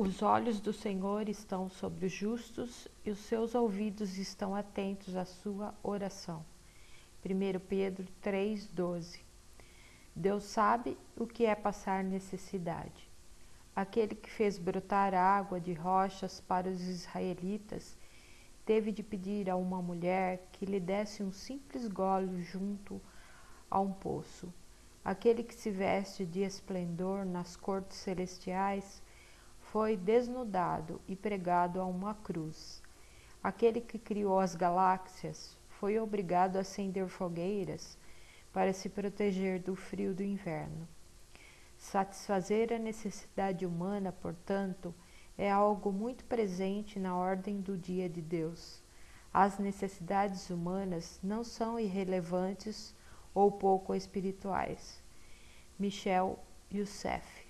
Os olhos do Senhor estão sobre os justos e os seus ouvidos estão atentos à sua oração. 1 Pedro 3,12 Deus sabe o que é passar necessidade. Aquele que fez brotar água de rochas para os israelitas teve de pedir a uma mulher que lhe desse um simples gole junto a um poço. Aquele que se veste de esplendor nas cortes celestiais foi desnudado e pregado a uma cruz. Aquele que criou as galáxias foi obrigado a acender fogueiras para se proteger do frio do inverno. Satisfazer a necessidade humana, portanto, é algo muito presente na ordem do dia de Deus. As necessidades humanas não são irrelevantes ou pouco espirituais. Michel Youssef